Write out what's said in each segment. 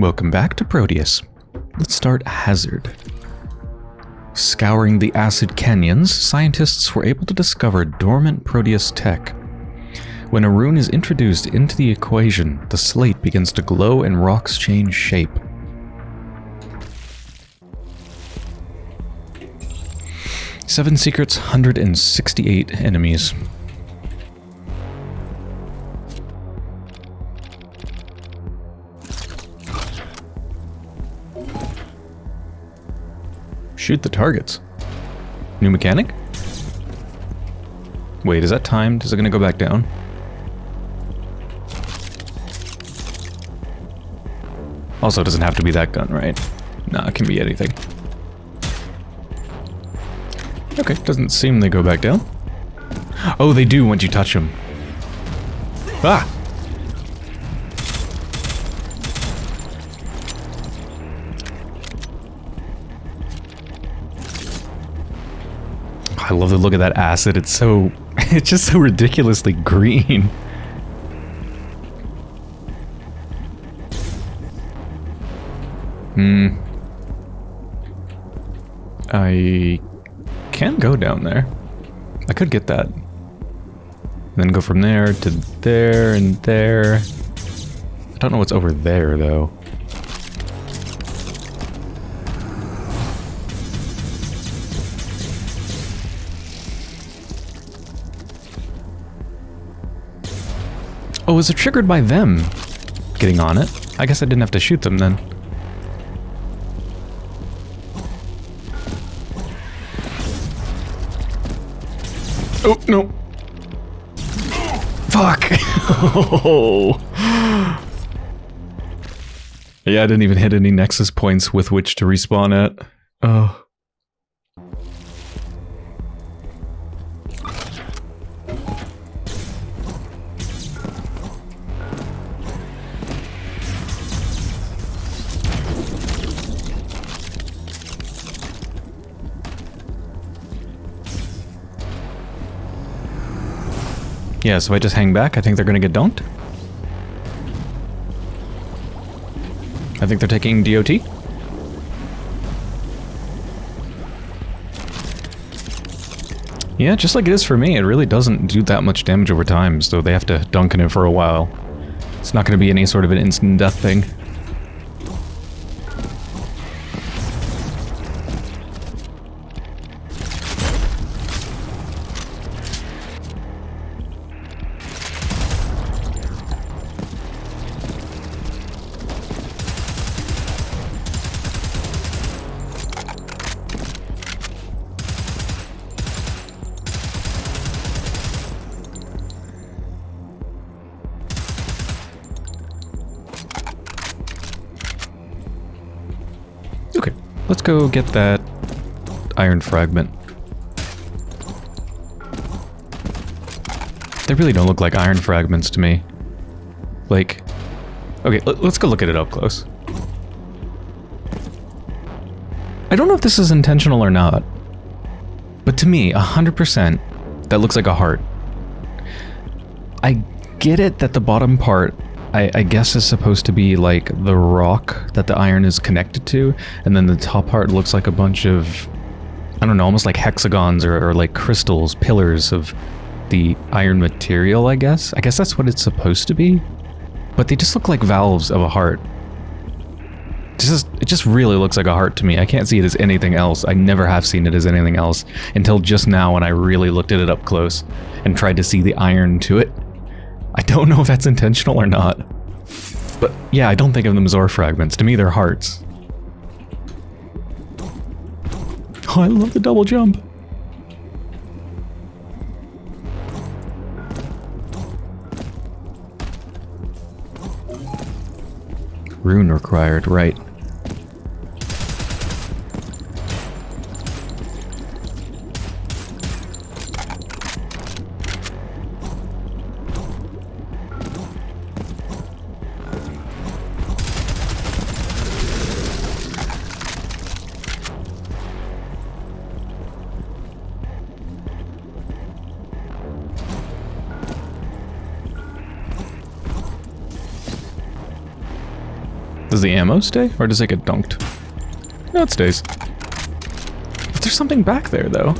Welcome back to Prodeus. Let's start Hazard. Scouring the acid canyons, scientists were able to discover dormant Prodeus tech. When a rune is introduced into the equation, the slate begins to glow and rocks change shape. Seven secrets, 168 enemies. Shoot the targets. New mechanic? Wait, is that timed? Is it gonna go back down? Also, it doesn't have to be that gun, right? Nah, it can be anything. Okay, doesn't seem they go back down. Oh, they do once you touch them. Ah! I love the look of that acid. It's so... It's just so ridiculously green. Hmm. I can go down there. I could get that. And then go from there to there and there. I don't know what's over there, though. Oh, was it triggered by them getting on it? I guess I didn't have to shoot them then. Oh, no. Fuck. oh. yeah, I didn't even hit any nexus points with which to respawn at. Oh. Yeah, so I just hang back. I think they're going to get dunked. I think they're taking DOT. Yeah, just like it is for me, it really doesn't do that much damage over time, so they have to dunk in it for a while. It's not going to be any sort of an instant death thing. Let's go get that iron fragment. They really don't look like iron fragments to me. Like, okay, let's go look at it up close. I don't know if this is intentional or not, but to me, 100%, that looks like a heart. I get it that the bottom part I, I, guess is supposed to be like the rock that the iron is connected to, and then the top part looks like a bunch of, I don't know, almost like hexagons or, or like crystals, pillars of the iron material, I guess. I guess that's what it's supposed to be. But they just look like valves of a heart. Just, it just really looks like a heart to me. I can't see it as anything else. I never have seen it as anything else until just now when I really looked at it up close and tried to see the iron to it. I don't know if that's intentional or not. But yeah, I don't think of them as ore fragments. To me, they're hearts. Oh, I love the double jump. Rune required, right. Ammo stay, or does it get dunked? No, it stays. But there's something back there, though.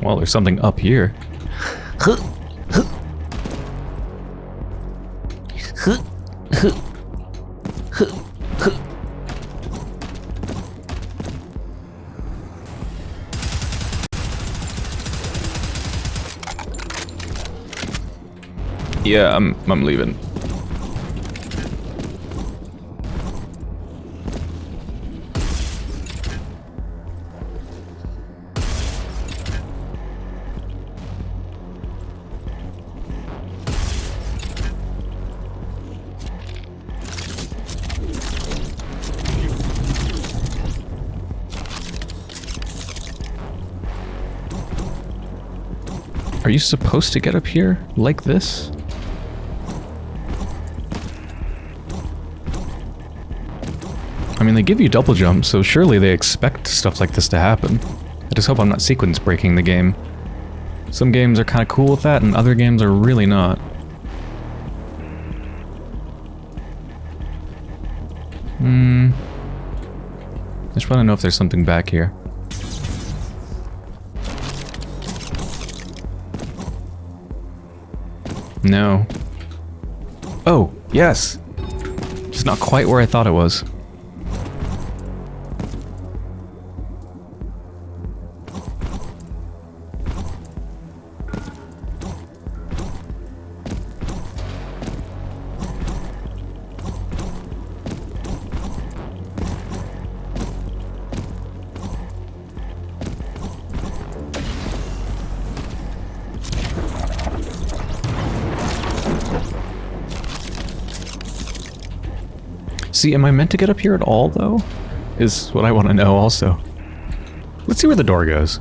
Well, there's something up here. Yeah, I'm I'm leaving. Are you supposed to get up here like this? Mean, they give you double jump, so surely they expect stuff like this to happen. I just hope I'm not sequence breaking the game. Some games are kind of cool with that, and other games are really not. Hmm. I just want to know if there's something back here. No. Oh, yes! Just not quite where I thought it was. See, am I meant to get up here at all, though? Is what I want to know also. Let's see where the door goes.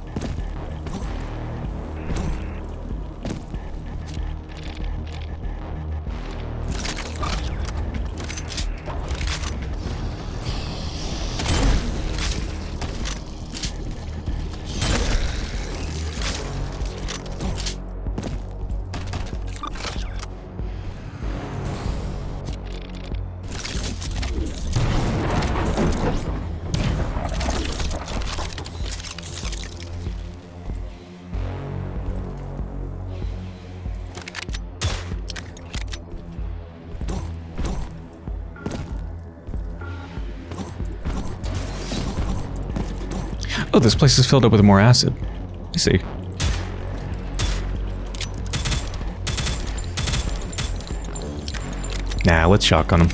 Oh, this place is filled up with more acid. I see. Nah, let's shotgun him.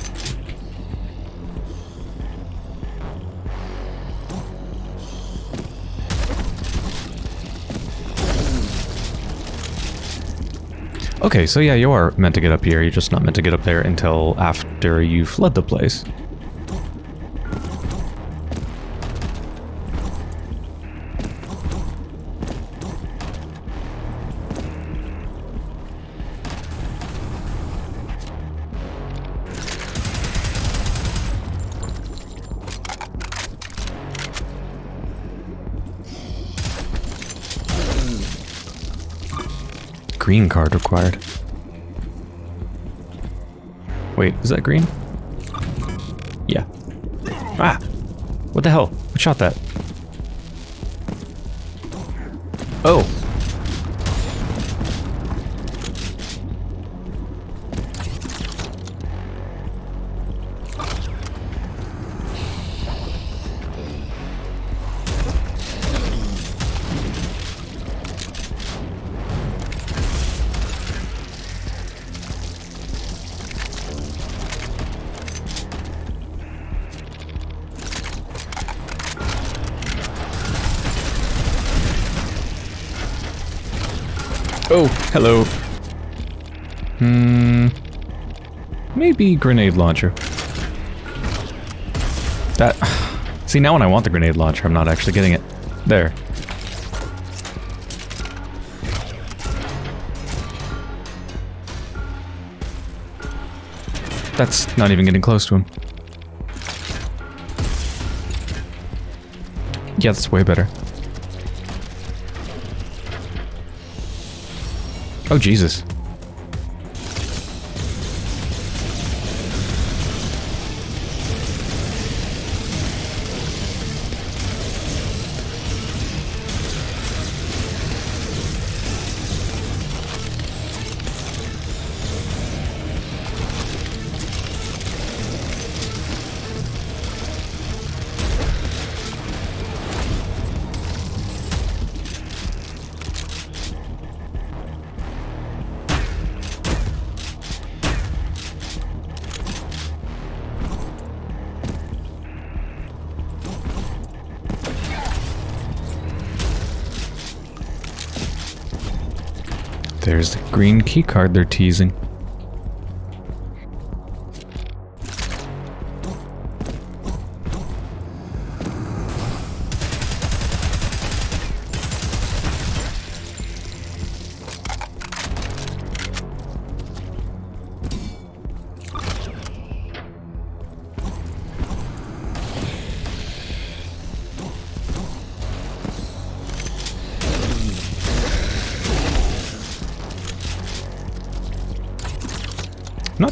Okay, so yeah, you are meant to get up here. You're just not meant to get up there until after you fled the place. Green card required. Wait, is that green? Yeah. Ah! What the hell? What shot that? Oh! Hello. Hmm. Maybe grenade launcher. That... See, now when I want the grenade launcher, I'm not actually getting it. There. That's not even getting close to him. Yeah, that's way better. Oh, Jesus. There's the green key card they're teasing.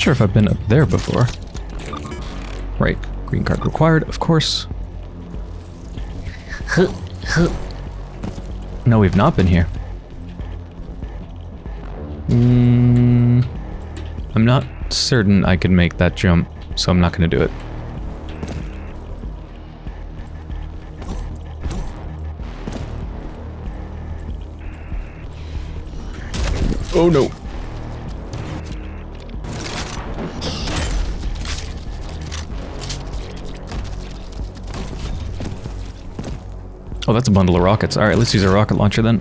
Sure if I've been up there before. Right, green card required, of course. No, we've not been here. Mm, I'm not certain I can make that jump, so I'm not going to do it. Oh no. Oh, that's a bundle of rockets. Alright, let's use a rocket launcher then.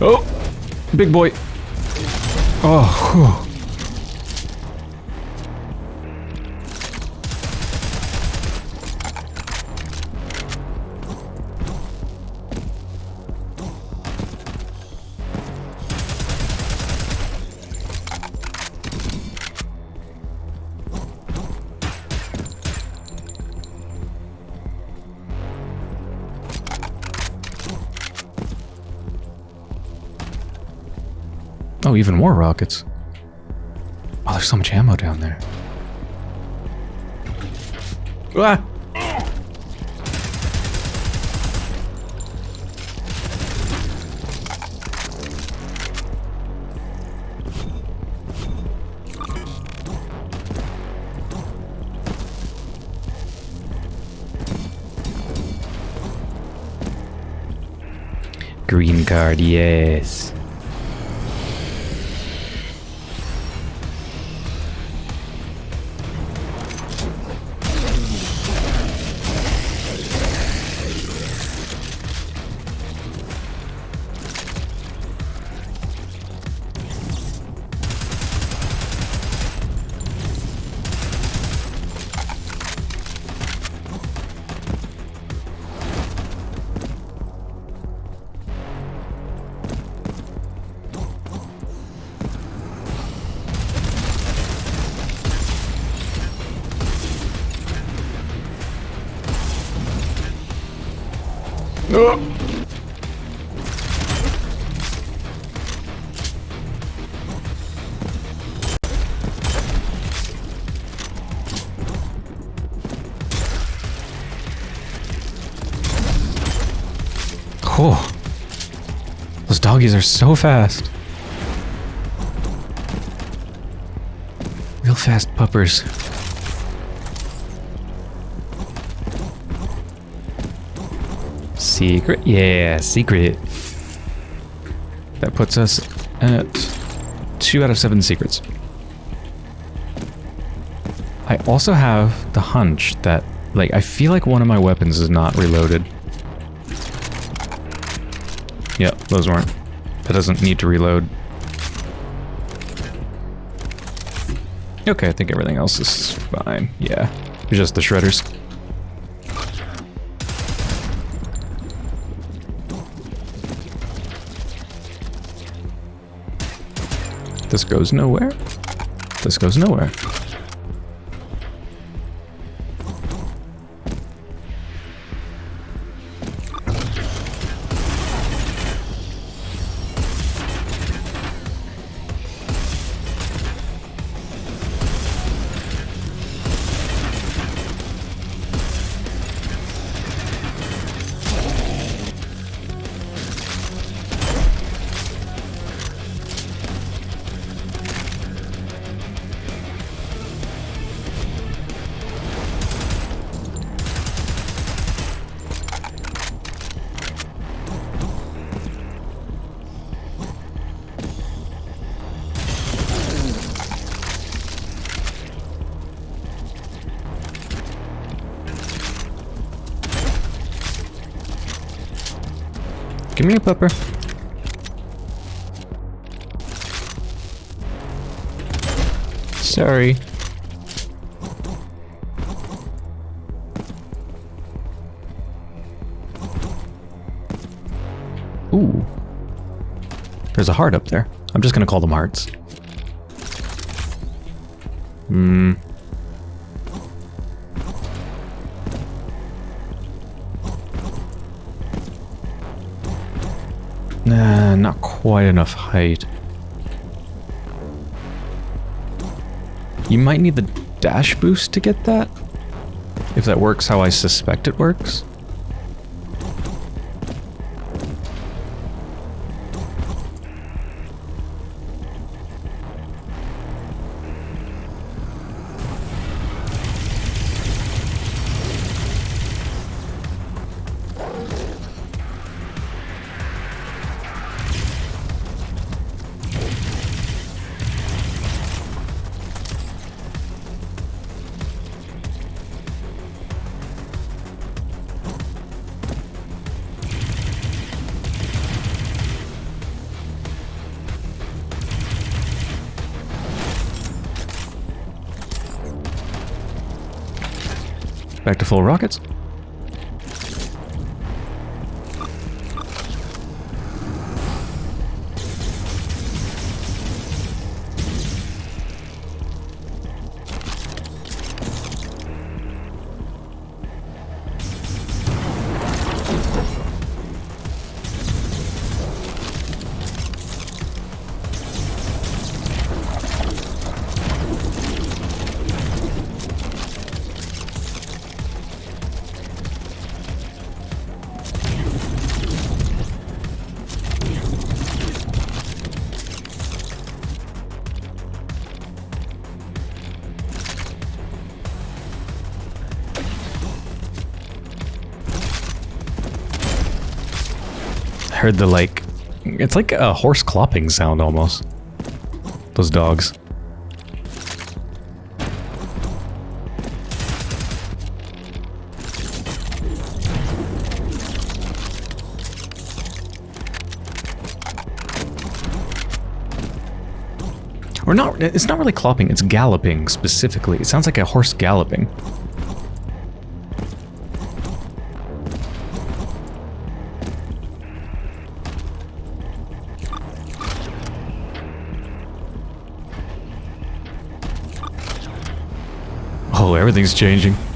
Oh! Big boy. Oh, whew. Even more rockets. Oh, there's so much ammo down there. Ah! Green card, yes. Oh, those doggies are so fast. Real fast puppers. Secret? Yeah, secret. That puts us at two out of seven secrets. I also have the hunch that, like, I feel like one of my weapons is not reloaded. Yep, those weren't. That doesn't need to reload. Okay, I think everything else is fine. Yeah, just the shredders. This goes nowhere. This goes nowhere. Pepper. Sorry. Ooh. There's a heart up there. I'm just gonna call them hearts. Hmm. Nah, not quite enough height. You might need the dash boost to get that. If that works how I suspect it works. Back to full rockets. Heard the like, it's like a horse clopping sound almost. Those dogs. Or not, it's not really clopping, it's galloping specifically. It sounds like a horse galloping. Everything's changing.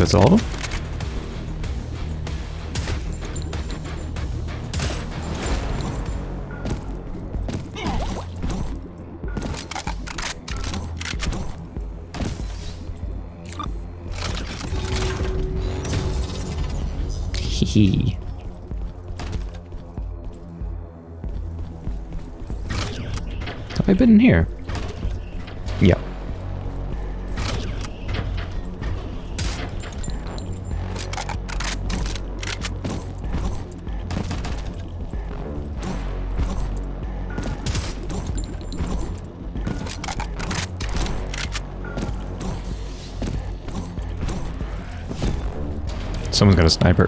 That's all of them. Hee Have I been in here? Got a sniper.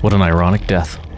What an ironic death.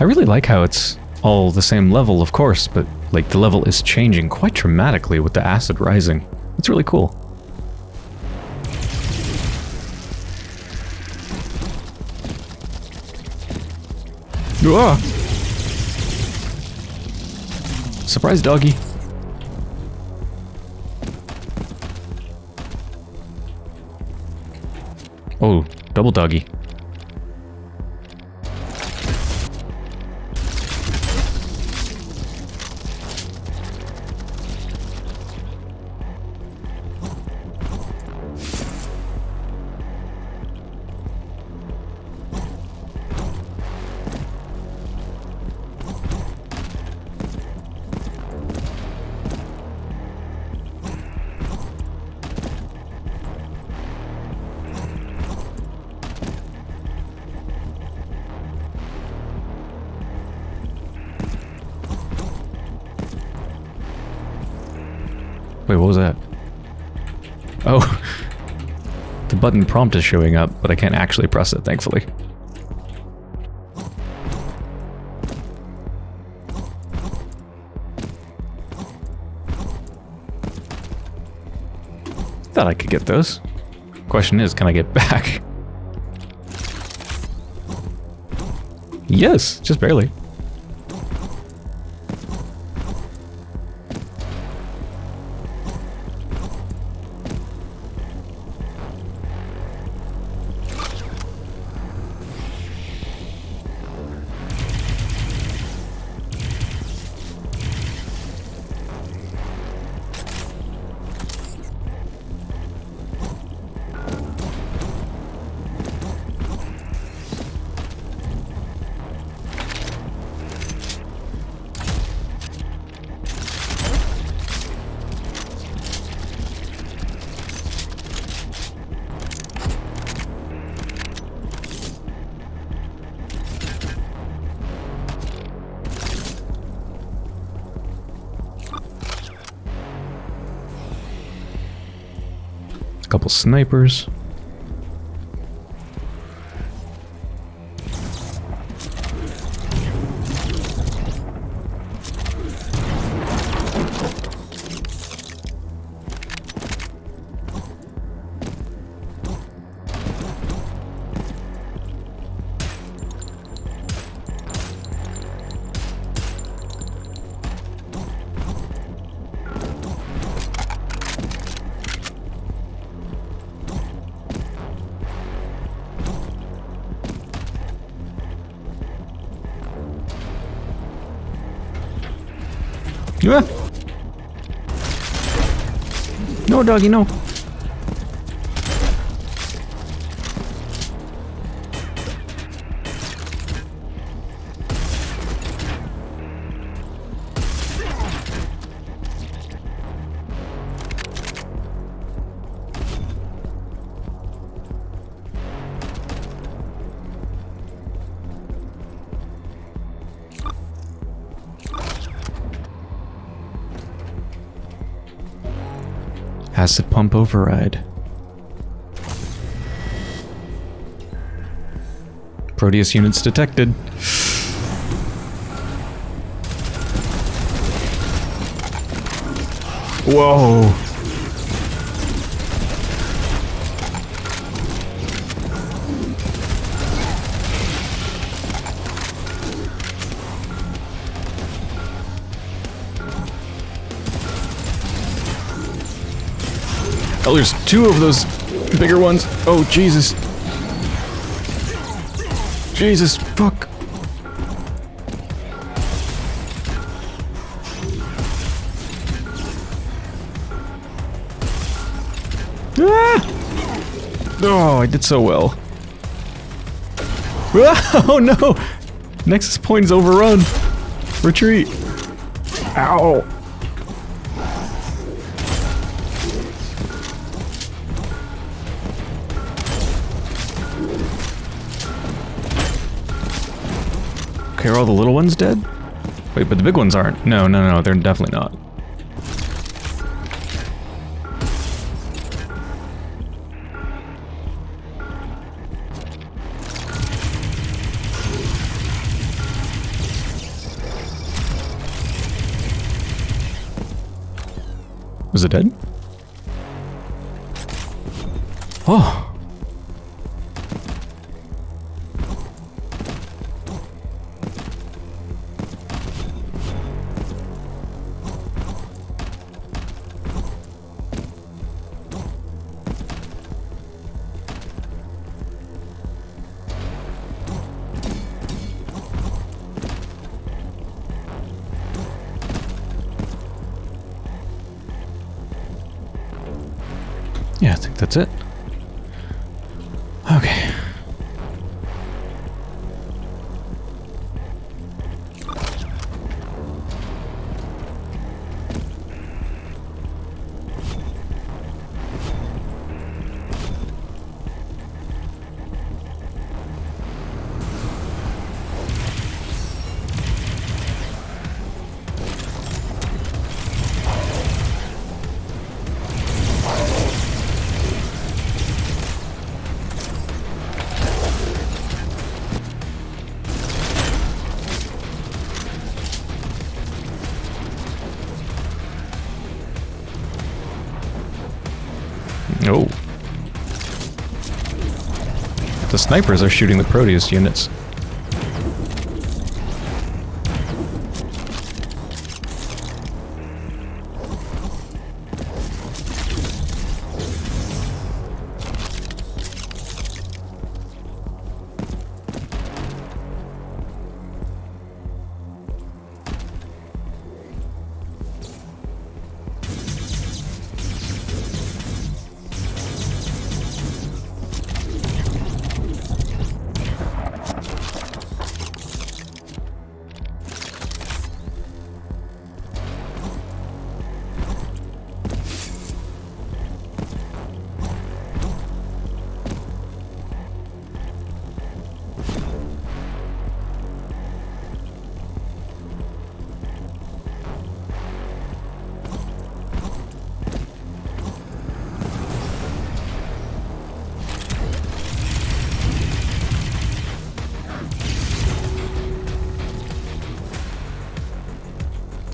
I really like how it's all the same level, of course, but like the level is changing quite dramatically with the acid rising. It's really cool. Ah! Surprise, doggy. Oh, double doggy. What was that? Oh. the button prompt is showing up, but I can't actually press it, thankfully. Thought I could get those. Question is, can I get back? Yes, just barely. Couple snipers. No, doggy, no. Acid pump override. Prodeus units detected. Whoa. There's two of those bigger ones. Oh, Jesus. Jesus, fuck. Ah! Oh, I did so well. Oh no! Nexus point is overrun. Retreat. Ow. Are all the little ones dead? Wait, but the big ones aren't. No, no, no, they're definitely not. Was it dead? Oh, that's it. Oh. The snipers are shooting the Prodeus units.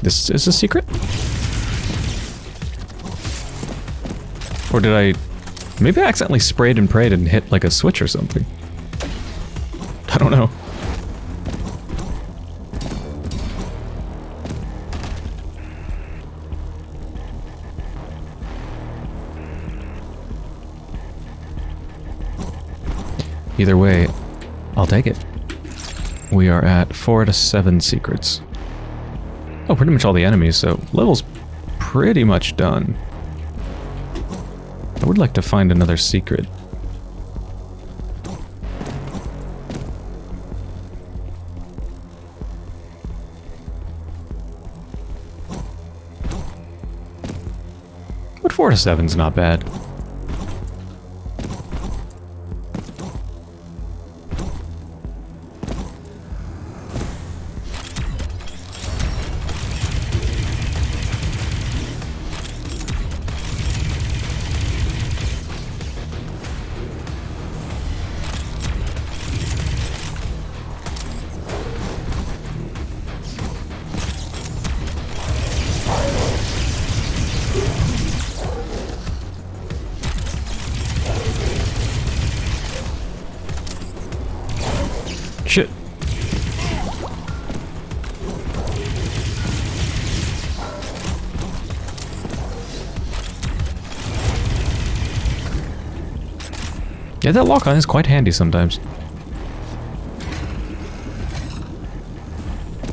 This is a secret? Or did I... Maybe I accidentally sprayed and prayed and hit like a switch or something. I don't know. Either way, I'll take it. We are at 4 to 7 secrets. Oh, pretty much all the enemies, so level's pretty much done. I would like to find another secret. But 4 to 7's not bad. Yeah, that lock-on is quite handy sometimes.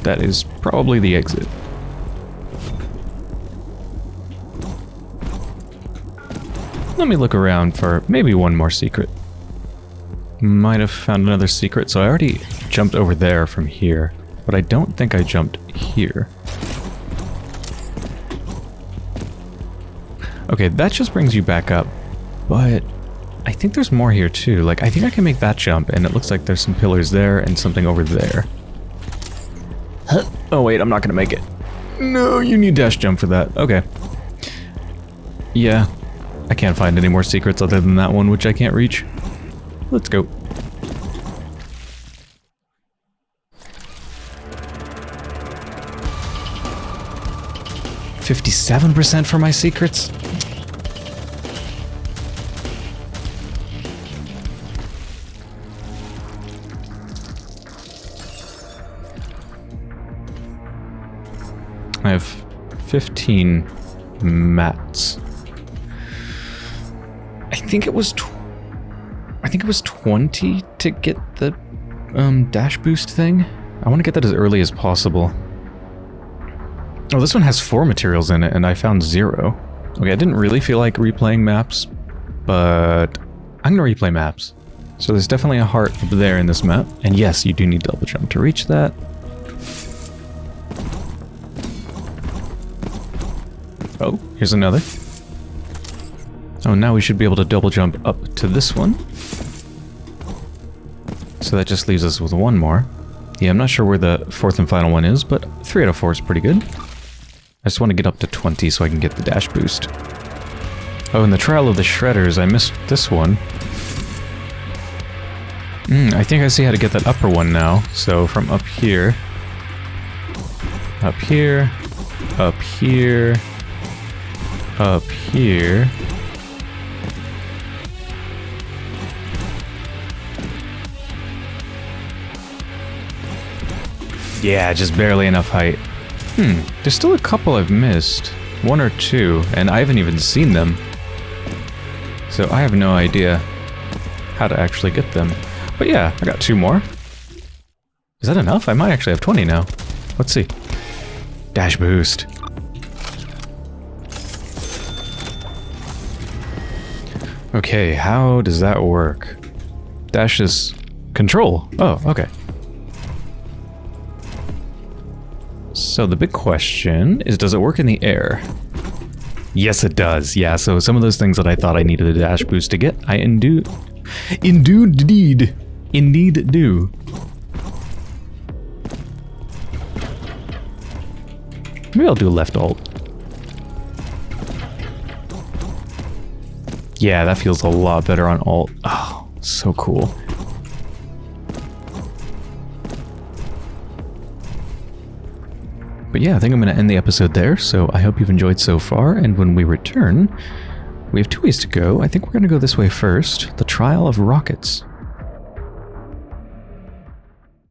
That is probably the exit. Let me look around for maybe one more secret. Might have found another secret, so I already jumped over there from here, but I don't think I jumped here. Okay, that just brings you back up, but I think there's more here too. Like, I think I can make that jump, and it looks like there's some pillars there and something over there. Huh. Oh wait, I'm not gonna make it. No, you need dash jump for that. Okay. Yeah, I can't find any more secrets other than that one, which I can't reach. Let's go. 57% for my secrets? 15 mats. I think it was I think it was 20 to get the um, dash boost thing. I want to get that as early as possible. Oh, this one has four materials in it, and I found zero. Okay, I didn't really feel like replaying maps, but I'm going to replay maps. So there's definitely a heart up there in this map. And yes, you do need double jump to reach that. Oh, here's another. Oh, now we should be able to double jump up to this one. So that just leaves us with one more. Yeah, I'm not sure where the fourth and final one is, but 3 out of 4 is pretty good. I just want to get up to 20 so I can get the dash boost. Oh, in the Trial of the Shredders, I missed this one. Mm, I think I see how to get that upper one now. So from up here, up here, up here, up here, Yeah, just barely enough height. Hmm, there's still a couple I've missed. One or two, and I haven't even seen them. So I have no idea how to actually get them. But yeah, I got two more. Is that enough? I might actually have 20 now. Let's see. Dash boost. Okay, how does that work? Dash is control. Oh, okay. So the big question is, does it work in the air? Yes, it does. Yeah, so some of those things that I thought I needed a dash boost to get, I indeed, indeed, indeed do. Maybe I'll do left alt. Yeah, that feels a lot better on alt. Oh, so cool. But yeah, I think I'm going to end the episode there, so I hope you've enjoyed so far, and when we return, we have two ways to go. I think we're going to go this way first, the Trial of Rockets.